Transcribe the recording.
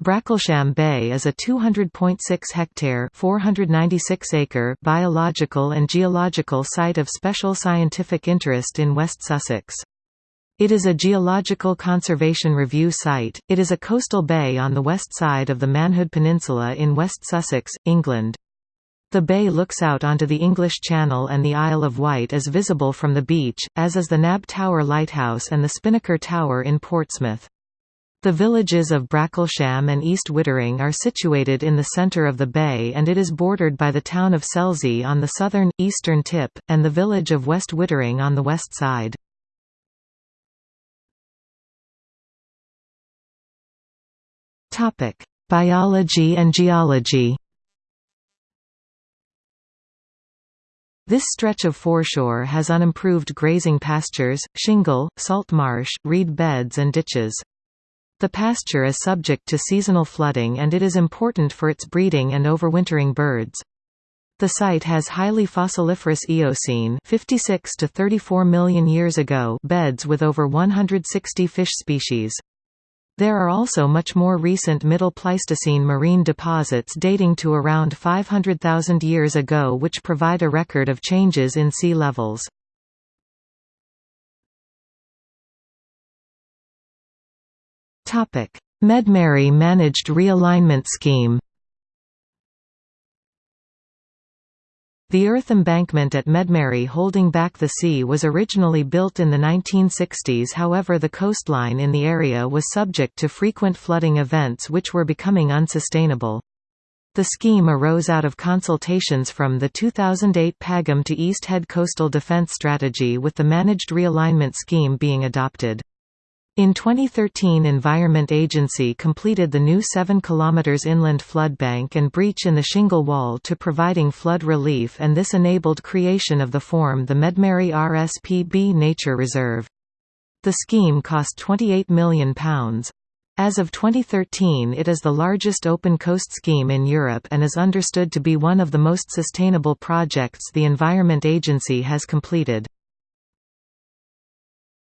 Bracklesham Bay is a 200.6-hectare (496-acre) biological and geological site of special scientific interest in West Sussex. It is a Geological Conservation Review site. It is a coastal bay on the west side of the Manhood Peninsula in West Sussex, England. The bay looks out onto the English Channel and the Isle of Wight is visible from the beach, as is the Nab Tower Lighthouse and the Spinnaker Tower in Portsmouth. The villages of Bracklesham and East Wittering are situated in the centre of the bay and it is bordered by the town of Selsey on the southern, eastern tip, and the village of West Wittering on the west side. Biology and geology This stretch of foreshore has unimproved grazing pastures, shingle, salt marsh, reed beds and ditches. The pasture is subject to seasonal flooding and it is important for its breeding and overwintering birds. The site has highly fossiliferous Eocene 56 to 34 million years ago beds with over 160 fish species. There are also much more recent Middle Pleistocene marine deposits dating to around 500,000 years ago which provide a record of changes in sea levels. Medmerry Managed Realignment Scheme The earth embankment at Medmerry holding back the sea was originally built in the 1960s however the coastline in the area was subject to frequent flooding events which were becoming unsustainable. The scheme arose out of consultations from the 2008 Pagham to East Head Coastal Defence Strategy with the Managed Realignment Scheme being adopted. In 2013 Environment Agency completed the new 7 km inland floodbank and breach in the shingle wall to providing flood relief and this enabled creation of the form the Medmerry RSPB Nature Reserve. The scheme cost £28 million. As of 2013 it is the largest open coast scheme in Europe and is understood to be one of the most sustainable projects the Environment Agency has completed.